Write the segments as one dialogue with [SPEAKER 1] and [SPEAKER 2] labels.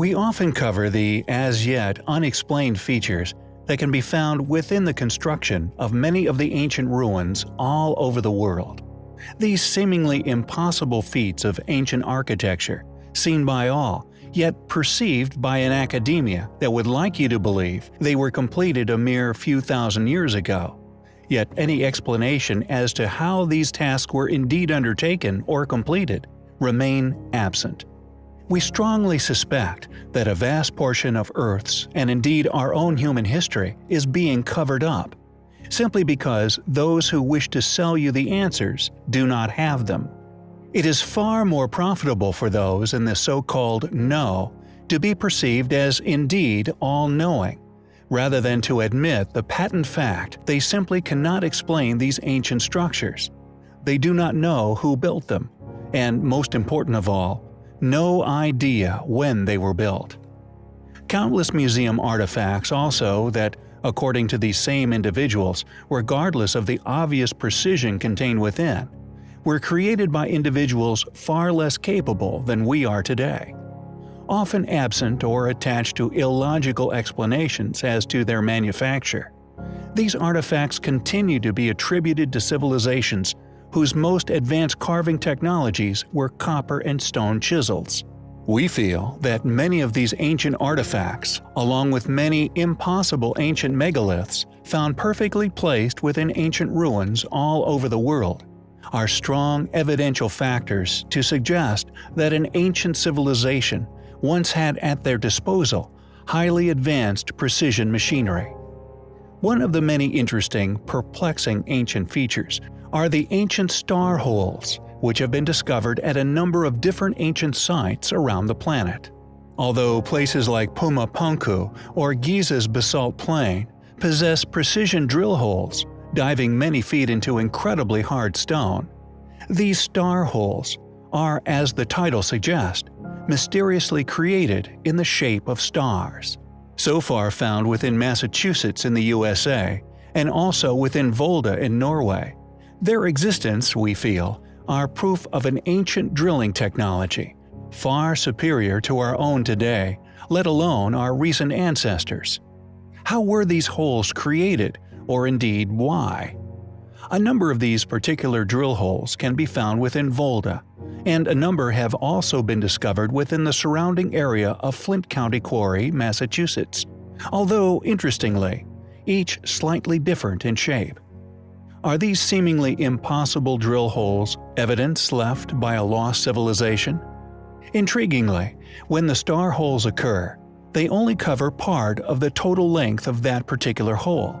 [SPEAKER 1] We often cover the as yet unexplained features that can be found within the construction of many of the ancient ruins all over the world. These seemingly impossible feats of ancient architecture, seen by all, yet perceived by an academia that would like you to believe they were completed a mere few thousand years ago. Yet any explanation as to how these tasks were indeed undertaken or completed remain absent. We strongly suspect that a vast portion of Earth's, and indeed our own human history, is being covered up, simply because those who wish to sell you the answers do not have them. It is far more profitable for those in the so-called know to be perceived as indeed all-knowing, rather than to admit the patent fact they simply cannot explain these ancient structures. They do not know who built them, and most important of all, no idea when they were built. Countless museum artifacts also that, according to these same individuals, regardless of the obvious precision contained within, were created by individuals far less capable than we are today. Often absent or attached to illogical explanations as to their manufacture. These artifacts continue to be attributed to civilizations whose most advanced carving technologies were copper and stone chisels. We feel that many of these ancient artifacts, along with many impossible ancient megaliths found perfectly placed within ancient ruins all over the world, are strong evidential factors to suggest that an ancient civilization once had at their disposal highly advanced precision machinery. One of the many interesting, perplexing ancient features are the ancient star holes, which have been discovered at a number of different ancient sites around the planet. Although places like Puma Punku or Giza's basalt plain possess precision drill holes, diving many feet into incredibly hard stone, these star holes are, as the title suggests, mysteriously created in the shape of stars. So far found within Massachusetts in the USA, and also within Volda in Norway, their existence, we feel, are proof of an ancient drilling technology, far superior to our own today, let alone our recent ancestors. How were these holes created, or indeed why? A number of these particular drill holes can be found within Volda, and a number have also been discovered within the surrounding area of Flint County Quarry, Massachusetts, although, interestingly, each slightly different in shape. Are these seemingly impossible drill holes evidence left by a lost civilization? Intriguingly, when the star holes occur, they only cover part of the total length of that particular hole,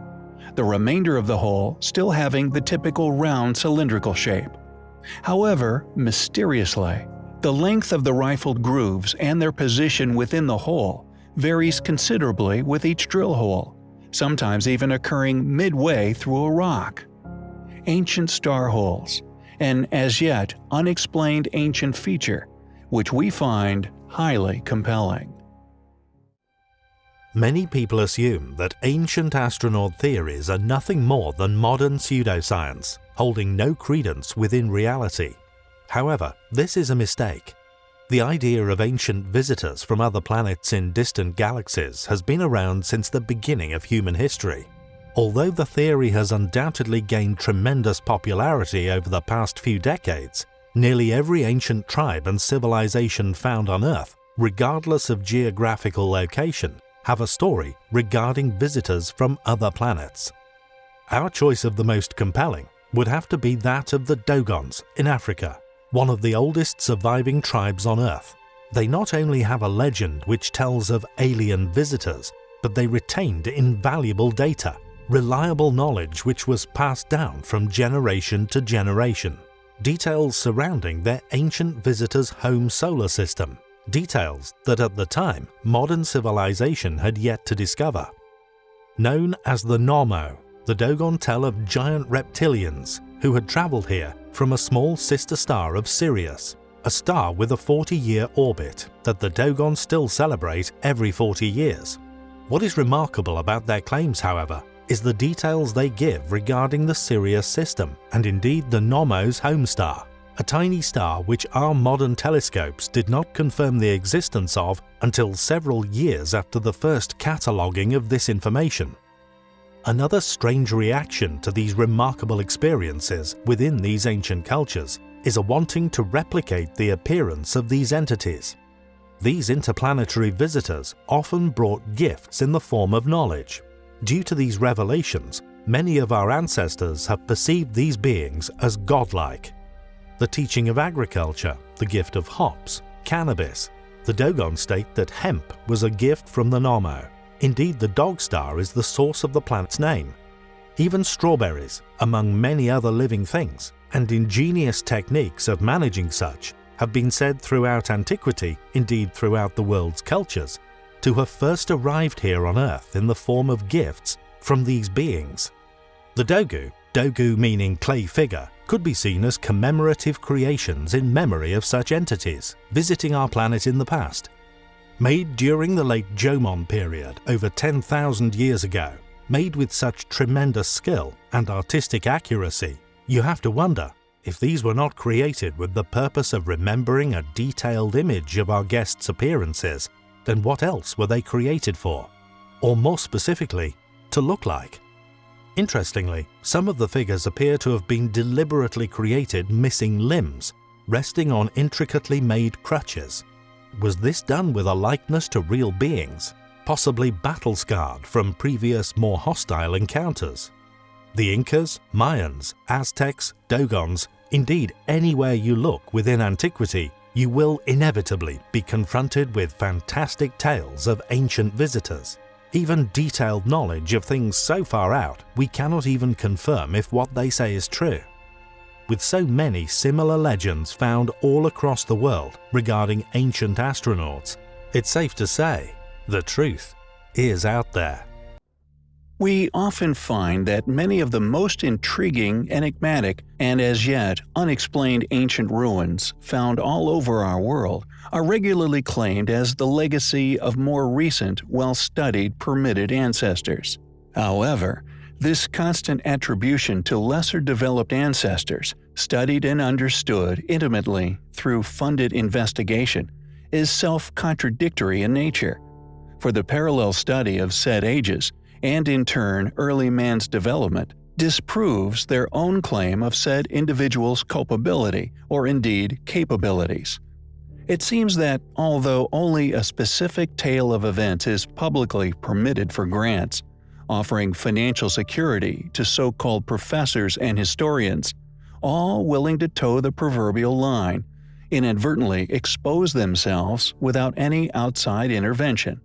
[SPEAKER 1] the remainder of the hole still having the typical round cylindrical shape. However, mysteriously, the length of the rifled grooves and their position within the hole varies considerably with each drill hole, sometimes even occurring midway through a rock ancient star holes, an as yet unexplained ancient feature, which we find highly compelling.
[SPEAKER 2] Many people assume that ancient astronaut theories are nothing more than modern pseudoscience, holding no credence within reality. However, this is a mistake. The idea of ancient visitors from other planets in distant galaxies has been around since the beginning of human history. Although the theory has undoubtedly gained tremendous popularity over the past few decades, nearly every ancient tribe and civilization found on Earth, regardless of geographical location, have a story regarding visitors from other planets. Our choice of the most compelling would have to be that of the Dogons in Africa, one of the oldest surviving tribes on Earth. They not only have a legend which tells of alien visitors, but they retained invaluable data reliable knowledge which was passed down from generation to generation. Details surrounding their ancient visitors' home solar system, details that at the time modern civilization had yet to discover. Known as the Nommo, the Dogon tell of giant reptilians who had travelled here from a small sister star of Sirius, a star with a 40-year orbit that the Dogon still celebrate every 40 years. What is remarkable about their claims, however, is the details they give regarding the Sirius system and indeed the Nommo's home star. a tiny star which our modern telescopes did not confirm the existence of until several years after the first cataloguing of this information. Another strange reaction to these remarkable experiences within these ancient cultures is a wanting to replicate the appearance of these entities. These interplanetary visitors often brought gifts in the form of knowledge. Due to these revelations, many of our ancestors have perceived these beings as godlike. The teaching of agriculture, the gift of hops, cannabis, the Dogon state that hemp was a gift from the Nommo. Indeed, the dog star is the source of the planet's name. Even strawberries, among many other living things, and ingenious techniques of managing such have been said throughout antiquity, indeed throughout the world's cultures, to have first arrived here on Earth in the form of gifts from these beings. The Dogu, Dogu meaning clay figure, could be seen as commemorative creations in memory of such entities visiting our planet in the past. Made during the late Jomon period over 10,000 years ago, made with such tremendous skill and artistic accuracy, you have to wonder if these were not created with the purpose of remembering a detailed image of our guests' appearances, then what else were they created for? Or more specifically, to look like? Interestingly, some of the figures appear to have been deliberately created missing limbs, resting on intricately made crutches. Was this done with a likeness to real beings, possibly battle-scarred from previous more hostile encounters? The Incas, Mayans, Aztecs, Dogons, indeed anywhere you look within antiquity, you will inevitably be confronted with fantastic tales of ancient visitors, even detailed knowledge of things so far out we cannot even confirm if what they say is true. With so many similar legends found all across the world regarding ancient astronauts, it's safe to say the truth is out there.
[SPEAKER 1] We often find that many of the most intriguing, enigmatic, and as yet unexplained ancient ruins found all over our world are regularly claimed as the legacy of more recent, well-studied, permitted ancestors. However, this constant attribution to lesser developed ancestors, studied and understood intimately through funded investigation, is self-contradictory in nature. For the parallel study of said ages, and in turn early man's development, disproves their own claim of said individual's culpability or indeed capabilities. It seems that although only a specific tale of events is publicly permitted for grants, offering financial security to so-called professors and historians, all willing to toe the proverbial line, inadvertently expose themselves without any outside intervention.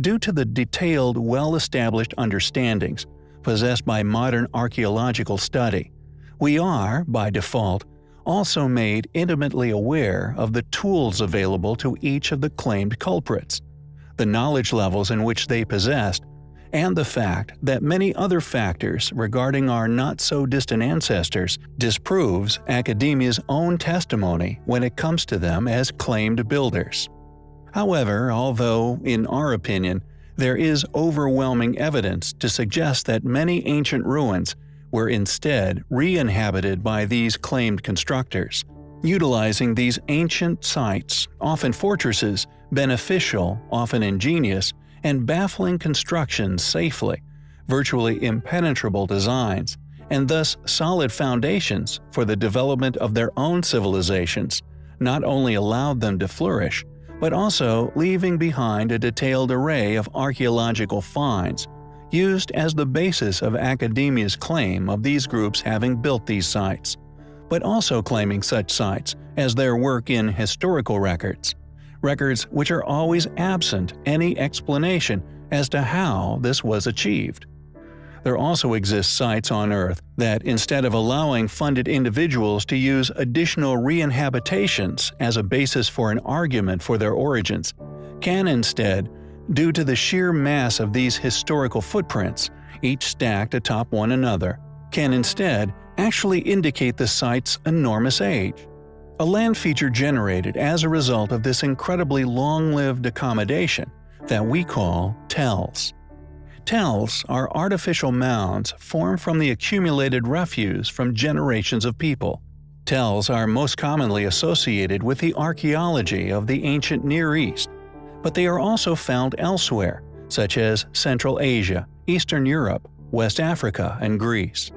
[SPEAKER 1] Due to the detailed, well-established understandings possessed by modern archaeological study, we are, by default, also made intimately aware of the tools available to each of the claimed culprits, the knowledge levels in which they possessed, and the fact that many other factors regarding our not-so-distant ancestors disproves academia's own testimony when it comes to them as claimed builders. However, although, in our opinion, there is overwhelming evidence to suggest that many ancient ruins were instead re-inhabited by these claimed constructors, utilizing these ancient sites, often fortresses, beneficial, often ingenious, and baffling constructions safely, virtually impenetrable designs, and thus solid foundations for the development of their own civilizations, not only allowed them to flourish, but also leaving behind a detailed array of archaeological finds, used as the basis of academia's claim of these groups having built these sites, but also claiming such sites as their work in historical records, records which are always absent any explanation as to how this was achieved. There also exist sites on Earth that, instead of allowing funded individuals to use additional re-inhabitations as a basis for an argument for their origins, can instead, due to the sheer mass of these historical footprints, each stacked atop one another, can instead actually indicate the site's enormous age. A land feature generated as a result of this incredibly long-lived accommodation that we call tells. Tells are artificial mounds formed from the accumulated refuse from generations of people. Tells are most commonly associated with the archaeology of the ancient Near East, but they are also found elsewhere, such as Central Asia, Eastern Europe, West Africa, and Greece.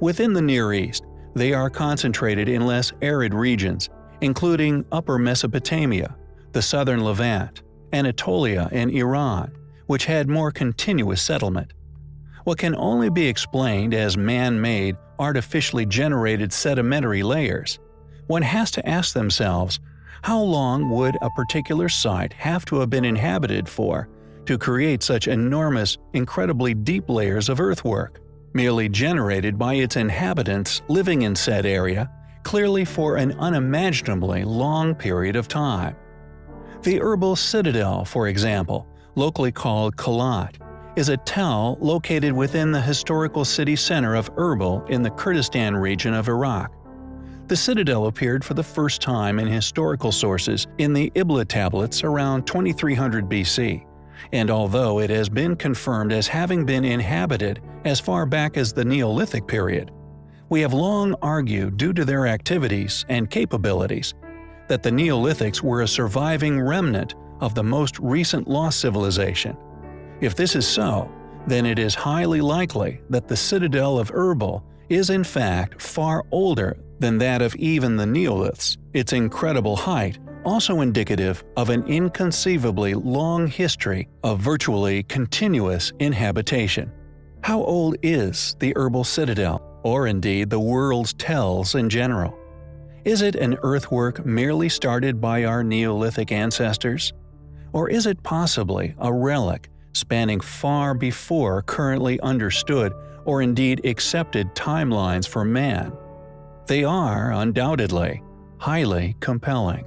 [SPEAKER 1] Within the Near East, they are concentrated in less arid regions, including Upper Mesopotamia, the southern Levant, Anatolia, and Iran, which had more continuous settlement. What can only be explained as man-made, artificially generated sedimentary layers, one has to ask themselves, how long would a particular site have to have been inhabited for to create such enormous, incredibly deep layers of earthwork, merely generated by its inhabitants living in said area, clearly for an unimaginably long period of time. The Erbil Citadel, for example, locally called Kalat, is a tell located within the historical city center of Erbil in the Kurdistan region of Iraq. The citadel appeared for the first time in historical sources in the Ebla tablets around 2300 BC, and although it has been confirmed as having been inhabited as far back as the Neolithic period, we have long argued due to their activities and capabilities that the Neolithics were a surviving remnant of the most recent lost civilization. If this is so, then it is highly likely that the citadel of Erbil is in fact far older than that of even the Neoliths, its incredible height also indicative of an inconceivably long history of virtually continuous inhabitation. How old is the Erbil Citadel, or indeed the world's tells in general? Is it an earthwork merely started by our Neolithic ancestors? Or is it possibly a relic spanning far before currently understood or indeed accepted timelines for man? They are, undoubtedly, highly compelling.